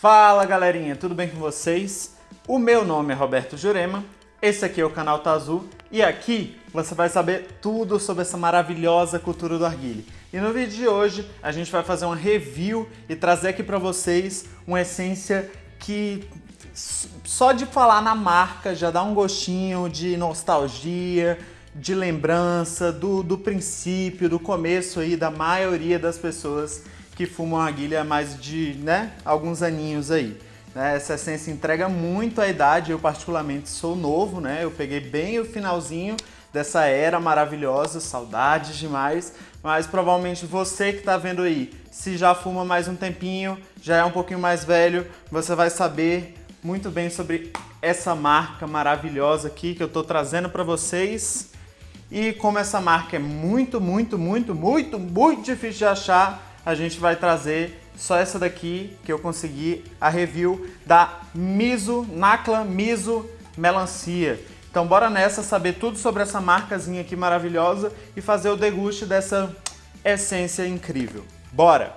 Fala galerinha, tudo bem com vocês? O meu nome é Roberto Jurema, esse aqui é o canal Tá Azul e aqui você vai saber tudo sobre essa maravilhosa cultura do arguile. E no vídeo de hoje a gente vai fazer uma review e trazer aqui para vocês uma essência que só de falar na marca já dá um gostinho de nostalgia, de lembrança do, do princípio, do começo aí da maioria das pessoas que fumam arguilha há mais de né, alguns aninhos aí. Né? Essa essência entrega muito a idade, eu particularmente sou novo, né? eu peguei bem o finalzinho dessa era maravilhosa, saudades demais, mas provavelmente você que está vendo aí, se já fuma mais um tempinho, já é um pouquinho mais velho, você vai saber muito bem sobre essa marca maravilhosa aqui que eu estou trazendo para vocês. E como essa marca é muito, muito, muito, muito, muito difícil de achar, a gente vai trazer só essa daqui que eu consegui, a review da Miso, Nakla Miso Melancia. Então bora nessa saber tudo sobre essa marcazinha aqui maravilhosa e fazer o deguste dessa essência incrível. Bora!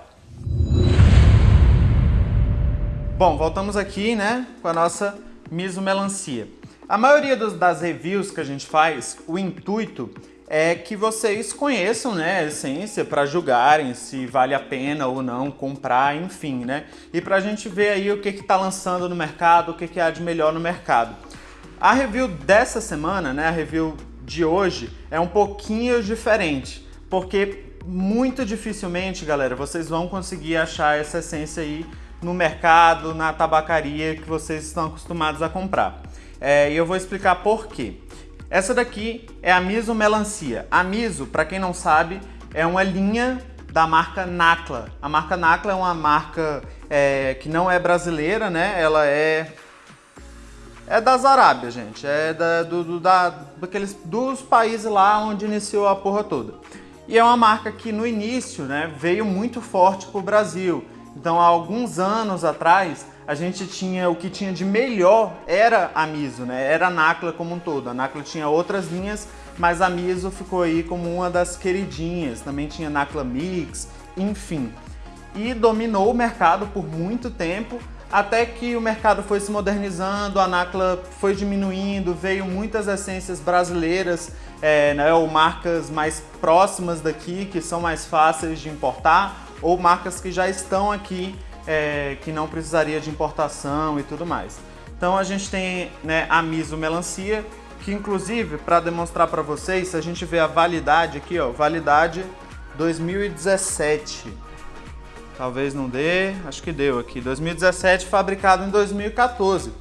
Bom, voltamos aqui né, com a nossa Miso Melancia. A maioria das reviews que a gente faz, o intuito é que vocês conheçam né, a essência para julgarem se vale a pena ou não comprar, enfim, né? E para a gente ver aí o que está lançando no mercado, o que, que há de melhor no mercado. A review dessa semana, né, a review de hoje, é um pouquinho diferente, porque muito dificilmente, galera, vocês vão conseguir achar essa essência aí no mercado, na tabacaria que vocês estão acostumados a comprar. É, e eu vou explicar por quê. Essa daqui é a Miso Melancia. A Miso, para quem não sabe, é uma linha da marca Nakla. A marca Nakla é uma marca é, que não é brasileira, né? Ela é é das Arábias, gente. É da, do, do, da, daqueles, dos países lá onde iniciou a porra toda. E é uma marca que no início né, veio muito forte para o Brasil. Então, há alguns anos atrás, a gente tinha o que tinha de melhor era a Miso, né? Era a Nakla como um todo. A Nakla tinha outras linhas, mas a Miso ficou aí como uma das queridinhas. Também tinha Nakla Mix, enfim. E dominou o mercado por muito tempo, até que o mercado foi se modernizando, a Nakla foi diminuindo, veio muitas essências brasileiras, é, né, ou marcas mais próximas daqui, que são mais fáceis de importar, ou marcas que já estão aqui é, que não precisaria de importação e tudo mais. Então a gente tem né, a Miso Melancia, que inclusive, para demonstrar para vocês, se a gente vê a validade aqui, ó, validade 2017. Talvez não dê, acho que deu aqui. 2017, fabricado em 2014.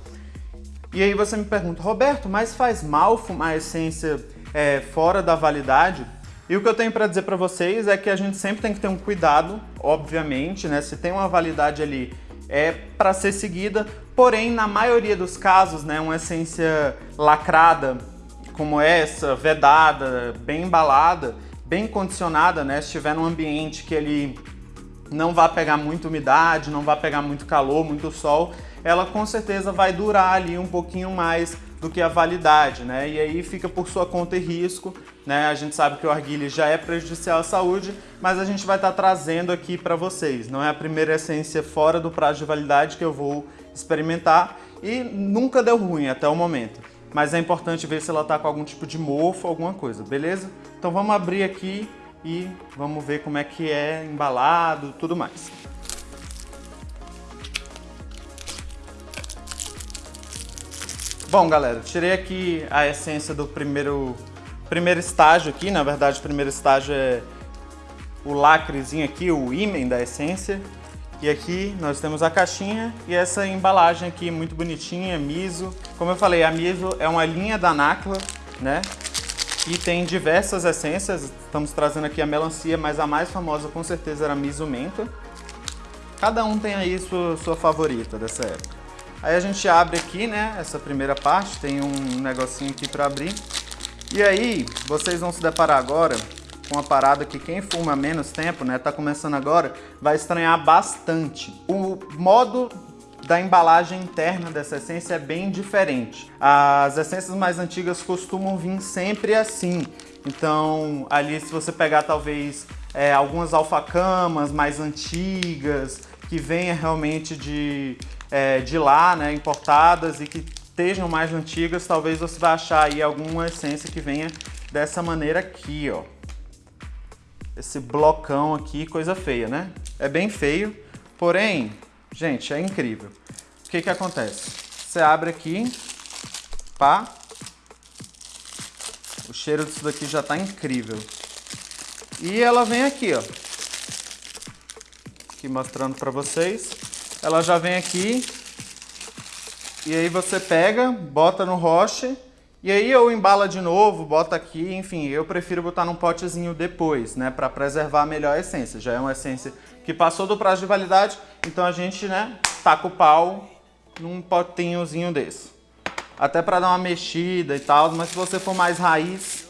E aí você me pergunta, Roberto, mas faz mal fumar essência é, fora da validade? E o que eu tenho para dizer para vocês é que a gente sempre tem que ter um cuidado, obviamente, né? Se tem uma validade ali, é para ser seguida, porém, na maioria dos casos, né, uma essência lacrada como essa, vedada, bem embalada, bem condicionada, né, se estiver num ambiente que ele não vai pegar muita umidade, não vai pegar muito calor, muito sol, ela com certeza vai durar ali um pouquinho mais do que a validade, né? E aí fica por sua conta e risco, né? A gente sabe que o arguilha já é prejudicial à saúde, mas a gente vai estar tá trazendo aqui para vocês. Não é a primeira essência fora do prazo de validade que eu vou experimentar e nunca deu ruim até o momento. Mas é importante ver se ela está com algum tipo de mofo, alguma coisa, beleza? Então vamos abrir aqui e vamos ver como é que é embalado, tudo mais. Bom, galera, tirei aqui a essência do primeiro, primeiro estágio aqui. Na verdade, o primeiro estágio é o lacrezinho aqui, o ímen da essência. E aqui nós temos a caixinha e essa embalagem aqui muito bonitinha, Miso. Como eu falei, a Miso é uma linha da Nacla, né? E tem diversas essências. Estamos trazendo aqui a melancia, mas a mais famosa com certeza era a Miso Menta. Cada um tem aí sua, sua favorita dessa época. Aí a gente abre aqui, né, essa primeira parte, tem um negocinho aqui para abrir. E aí, vocês vão se deparar agora com uma parada que quem fuma menos tempo, né, tá começando agora, vai estranhar bastante. O modo da embalagem interna dessa essência é bem diferente. As essências mais antigas costumam vir sempre assim. Então, ali se você pegar talvez é, algumas alfacamas mais antigas, que venha realmente de, é, de lá, né, importadas e que estejam mais antigas, talvez você vai achar aí alguma essência que venha dessa maneira aqui, ó. Esse blocão aqui, coisa feia, né? É bem feio, porém, gente, é incrível. O que que acontece? Você abre aqui, pá, o cheiro disso daqui já tá incrível. E ela vem aqui, ó. Aqui mostrando pra vocês. Ela já vem aqui. E aí você pega, bota no roche. E aí ou embala de novo, bota aqui, enfim, eu prefiro botar num potezinho depois, né, para preservar melhor a essência. Já é uma essência que passou do prazo de validade, então a gente, né, taca o pau num potinhozinho desse. Até para dar uma mexida e tal, mas se você for mais raiz,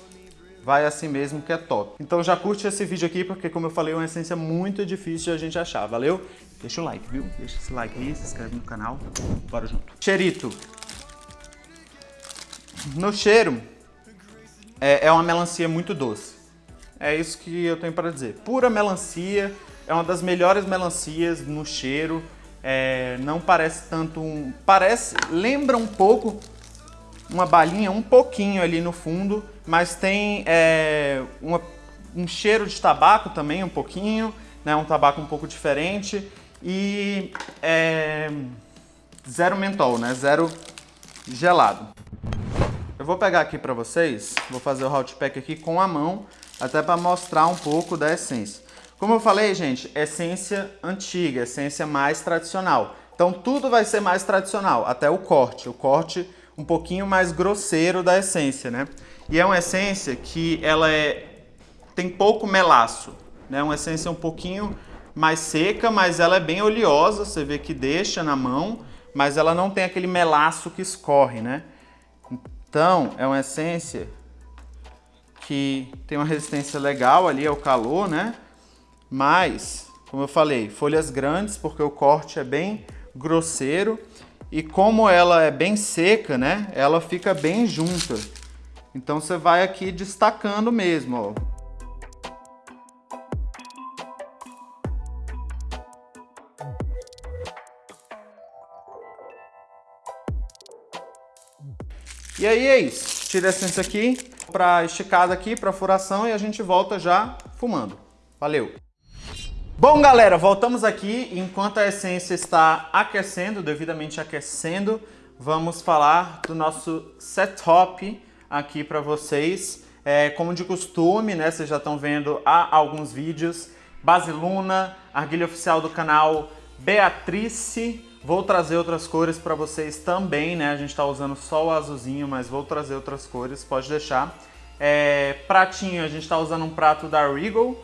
vai assim mesmo que é top. Então já curte esse vídeo aqui, porque como eu falei, é uma essência muito difícil de a gente achar, valeu? Deixa o like, viu? Deixa esse like aí, se inscreve no canal, bora junto. Cheirito. No cheiro, é, é uma melancia muito doce. É isso que eu tenho para dizer. Pura melancia, é uma das melhores melancias no cheiro. É, não parece tanto um... Parece, lembra um pouco uma balinha, um pouquinho ali no fundo, mas tem é, uma, um cheiro de tabaco também, um pouquinho, né, um tabaco um pouco diferente e é, zero mentol, né, zero gelado. Eu vou pegar aqui para vocês, vou fazer o hot pack aqui com a mão, até para mostrar um pouco da essência. Como eu falei, gente, essência antiga, essência mais tradicional. Então tudo vai ser mais tradicional, até o corte. O corte um pouquinho mais grosseiro da essência, né? E é uma essência que ela é tem pouco melaço, né? Uma essência um pouquinho mais seca, mas ela é bem oleosa, você vê que deixa na mão, mas ela não tem aquele melaço que escorre, né? Então, é uma essência que tem uma resistência legal ali ao calor, né? Mas, como eu falei, folhas grandes, porque o corte é bem grosseiro e como ela é bem seca, né, ela fica bem junta. Então você vai aqui destacando mesmo, ó. E aí é isso. Tira a essência aqui para esticada aqui, para furação e a gente volta já fumando. Valeu! Bom, galera, voltamos aqui. Enquanto a essência está aquecendo, devidamente aquecendo, vamos falar do nosso setup aqui para vocês. É, como de costume, né, vocês já estão vendo há alguns vídeos. Base Luna, argilha oficial do canal Beatrice. Vou trazer outras cores para vocês também, né? A gente está usando só o azulzinho, mas vou trazer outras cores, pode deixar. É, pratinho, a gente está usando um prato da Regal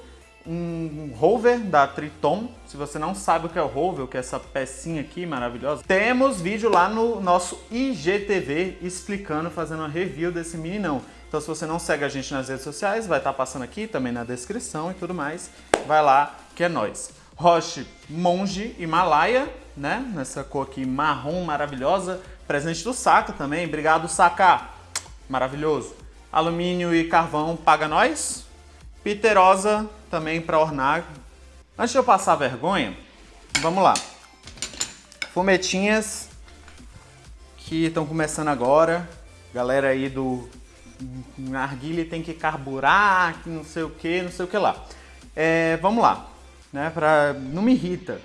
um rover da Triton. Se você não sabe o que é o rover, que é essa pecinha aqui maravilhosa, temos vídeo lá no nosso IGTV explicando, fazendo uma review desse meninão. Então se você não segue a gente nas redes sociais, vai estar tá passando aqui também na descrição e tudo mais. Vai lá, que é nóis. Roche Monge Himalaia, né? Nessa cor aqui marrom maravilhosa. Presente do Saca também. Obrigado, Saca. Maravilhoso. Alumínio e carvão paga nós. Piterosa também para ornar. Antes de eu passar vergonha, vamos lá. Fumetinhas que estão começando agora. Galera aí do narguilha tem que carburar, que não sei o que, não sei o que lá. É, vamos lá, né? Pra, não me irrita.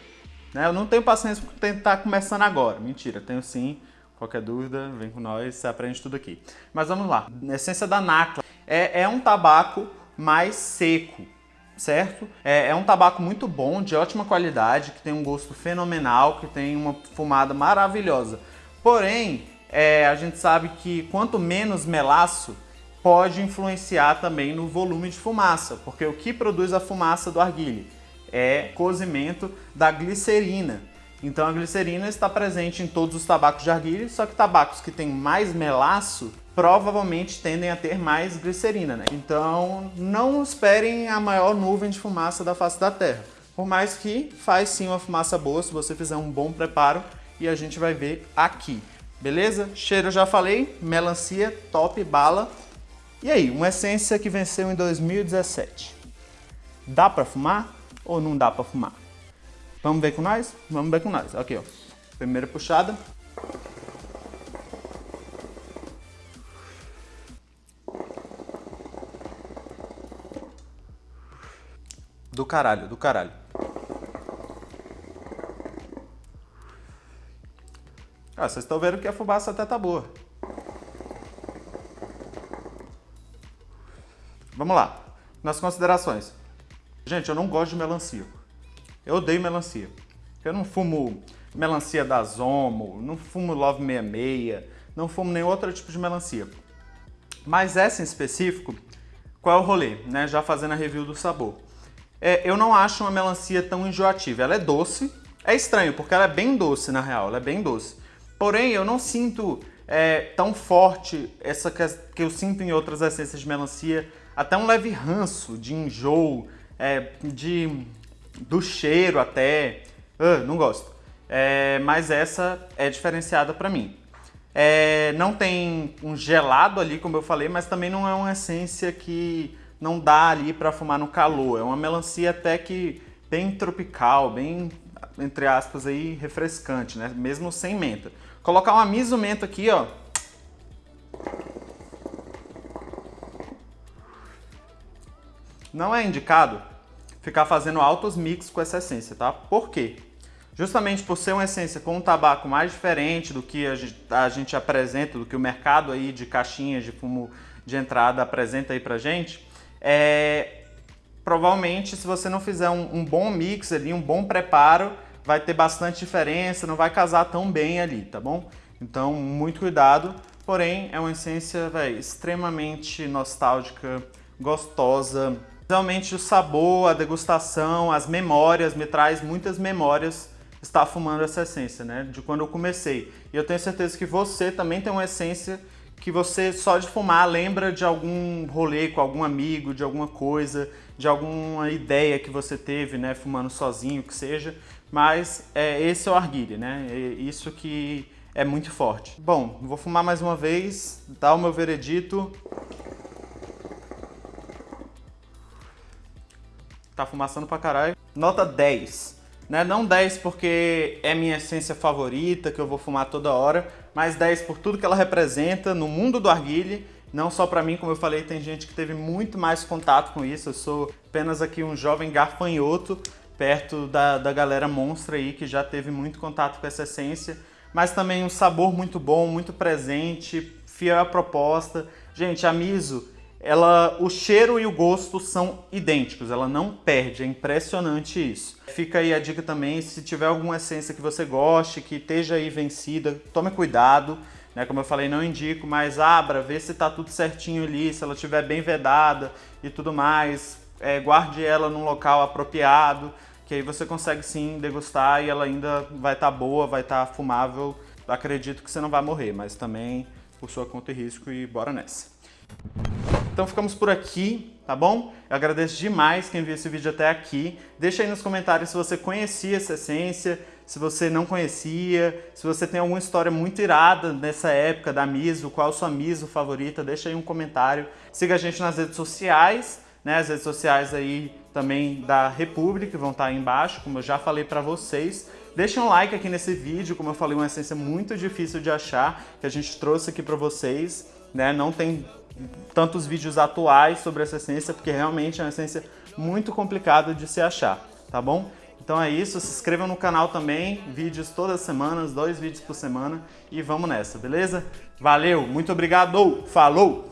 Né? Eu não tenho paciência para tentar começando agora. Mentira, tenho sim. Qualquer dúvida, vem com nós, você aprende tudo aqui. Mas vamos lá. Essência da Nacla é, é um tabaco mais seco certo? É, é, um tabaco muito bom, de ótima qualidade, que tem um gosto fenomenal, que tem uma fumada maravilhosa. Porém, é, a gente sabe que quanto menos melaço, pode influenciar também no volume de fumaça, porque o que produz a fumaça do arguile é cozimento da glicerina. Então a glicerina está presente em todos os tabacos de arguile, só que tabacos que têm mais melaço provavelmente tendem a ter mais glicerina, né? Então não esperem a maior nuvem de fumaça da face da Terra. Por mais que faz sim uma fumaça boa se você fizer um bom preparo e a gente vai ver aqui. Beleza? Cheiro já falei, melancia, top, bala. E aí, uma essência que venceu em 2017. Dá para fumar ou não dá para fumar? Vamos ver com nós? Vamos ver com nós. Aqui, ó. Primeira puxada. Do caralho, do caralho. Ah, vocês estão vendo que a fumaça até tá boa. Vamos lá. Nas considerações. Gente, eu não gosto de melancia. Eu odeio melancia. Eu não fumo melancia da Zomo, não fumo Love 66, não fumo nenhum outro tipo de melancia. Mas essa em específico, qual é o rolê? Né? Já fazendo a review do sabor. É, eu não acho uma melancia tão enjoativa. Ela é doce. É estranho, porque ela é bem doce, na real. Ela é bem doce. Porém, eu não sinto é, tão forte essa que, que eu sinto em outras essências de melancia. Até um leve ranço de enjoo, é, de, do cheiro até. Uh, não gosto. É, mas essa é diferenciada para mim. É, não tem um gelado ali, como eu falei, mas também não é uma essência que não dá ali para fumar no calor. É uma melancia até que bem tropical, bem, entre aspas, aí, refrescante, né? Mesmo sem menta. Colocar uma miso menta aqui, ó. Não é indicado ficar fazendo altos mix com essa essência, tá? Por quê? Justamente por ser uma essência com um tabaco mais diferente do que a gente, a gente apresenta, do que o mercado aí de caixinhas de fumo de entrada apresenta aí pra gente, é, provavelmente se você não fizer um, um, bom mix ali, um bom preparo, vai ter bastante diferença, não vai casar tão bem ali, tá bom? Então, muito cuidado. Porém, é uma essência véio, extremamente nostálgica, gostosa. Realmente o sabor, a degustação, as memórias, me traz muitas memórias estar fumando essa essência, né? De quando eu comecei. E eu tenho certeza que você também tem uma essência que você só de fumar lembra de algum rolê com algum amigo, de alguma coisa, de alguma ideia que você teve, né, fumando sozinho, que seja, mas é, esse é o arguile, né, é isso que é muito forte. Bom, vou fumar mais uma vez, dar o meu veredito. Tá fumaçando pra caralho. Nota 10. Né? Não 10 porque é minha essência favorita, que eu vou fumar toda hora, mas 10 por tudo que ela representa no mundo do arguile, não só para mim, como eu falei, tem gente que teve muito mais contato com isso, eu sou apenas aqui um jovem garfanhoto, perto da, da galera monstra aí, que já teve muito contato com essa essência, mas também um sabor muito bom, muito presente, fiel à proposta. Gente, a Miso ela, o cheiro e o gosto são idênticos, ela não perde, é impressionante isso. Fica aí a dica também, se tiver alguma essência que você goste, que esteja aí vencida, tome cuidado, né? Como eu falei, não indico, mas abra, vê se tá tudo certinho ali, se ela estiver bem vedada e tudo mais, é, guarde ela num local apropriado, que aí você consegue sim degustar e ela ainda vai estar tá boa, vai estar tá fumável. Acredito que você não vai morrer, mas também por sua conta e risco e bora nessa. Então ficamos por aqui, tá bom? Eu agradeço demais quem viu esse vídeo até aqui. Deixa aí nos comentários se você conhecia essa essência, se você não conhecia, se você tem alguma história muito irada nessa época da Miso, qual a sua Miso favorita, deixa aí um comentário. Siga a gente nas redes sociais, né? As redes sociais aí também da República vão estar aí embaixo, como eu já falei para vocês. Deixa um like aqui nesse vídeo, como eu falei, uma essência muito difícil de achar, que a gente trouxe aqui para vocês, né? Não tem tantos vídeos atuais sobre essa essência, porque realmente é uma essência muito complicada de se achar, tá bom? Então é isso, se inscreva no canal também, vídeos todas as semanas, dois vídeos por semana e vamos nessa, beleza? Valeu, muito obrigado, falou!